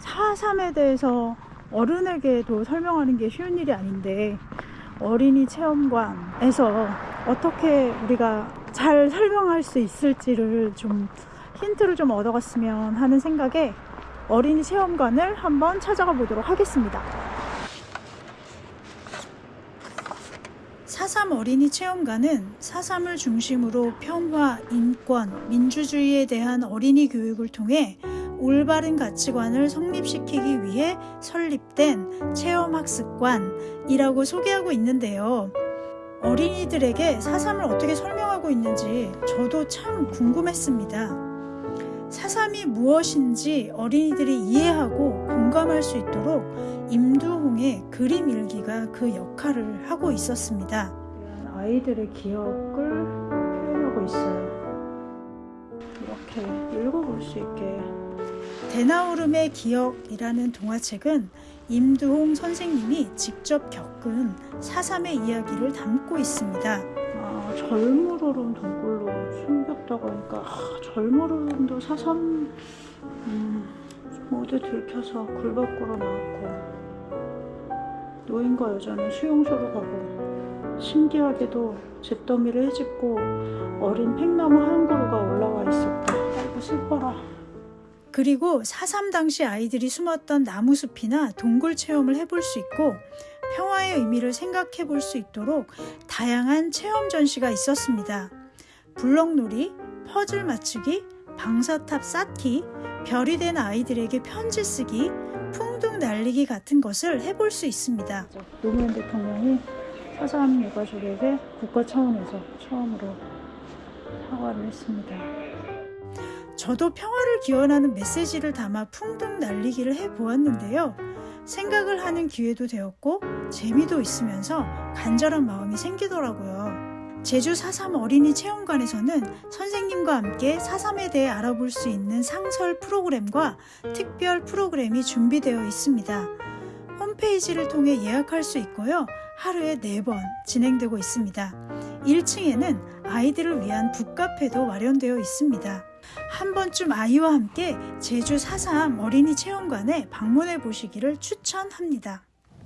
4.3에 대해서 어른에게도 설명하는 게 쉬운 일이 아닌데 어린이 체험관에서 어떻게 우리가 잘 설명할 수 있을지를 좀 힌트를 좀 얻어갔으면 하는 생각에 어린이 체험관을 한번 찾아가 보도록 하겠습니다. 4.3 어린이 체험관은 4.3을 중심으로 평화, 인권, 민주주의에 대한 어린이 교육을 통해 올바른 가치관을 성립시키기 위해 설립된 체험학습관이라고 소개하고 있는데요. 어린이들에게 4.3을 어떻게 설명하고 있는지 저도 참 궁금했습니다. 4.3이 무엇인지 어린이들이 이해하고 공감할 수 있도록 임두홍의 그림 일기가 그 역할을 하고 있었습니다. 아이들의 기억을 표현하고 있어요. 이렇게 읽어볼 수 있게. 대나오름의 기억이라는 동화책은 임두홍 선생님이 직접 겪은 4.3의 이야기를 담고 있습니다. 아, 절무로름 동굴로 숨겼다고 하니까 아, 절무로름도 4.3 음, 모두 들켜서 굴 밖으로 나왔고 노인과 여자는 수용소로 가고 신기하게도 잿더미를 헤집고 어린 팽나무 한 그루가 올라와 있었다. 그리고 4.3 당시 아이들이 숨었던 나무숲이나 동굴 체험을 해볼 수 있고 평화의 의미를 생각해 볼 수 있도록 다양한 체험 전시가 있었습니다. 블럭놀이, 퍼즐 맞추기, 방사탑 쌓기, 별이 된 아이들에게 편지 쓰기, 풍등 날리기 같은 것을 해볼 수 있습니다. 노무현 대통령이 4.3 유가족에게 국가 차원에서 처음으로 사과를 했습니다. 저도 평화를 기원하는 메시지를 담아 풍등 날리기를 해보았는데요. 생각을 하는 기회도 되었고 재미도 있으면서 간절한 마음이 생기더라고요. 제주 4.3 어린이 체험관에서는 선생님과 함께 4.3에 대해 알아볼 수 있는 상설 프로그램과 특별 프로그램이 준비되어 있습니다. 홈페이지를 통해 예약할 수 있고요. 하루에 4번 진행되고 있습니다. 1층에는 아이들을 위한 북카페도 마련되어 있습니다. 한 번쯤 아이와 함께 제주 4.3 어린이 체험관에 방문해 보시기를 추천합니다.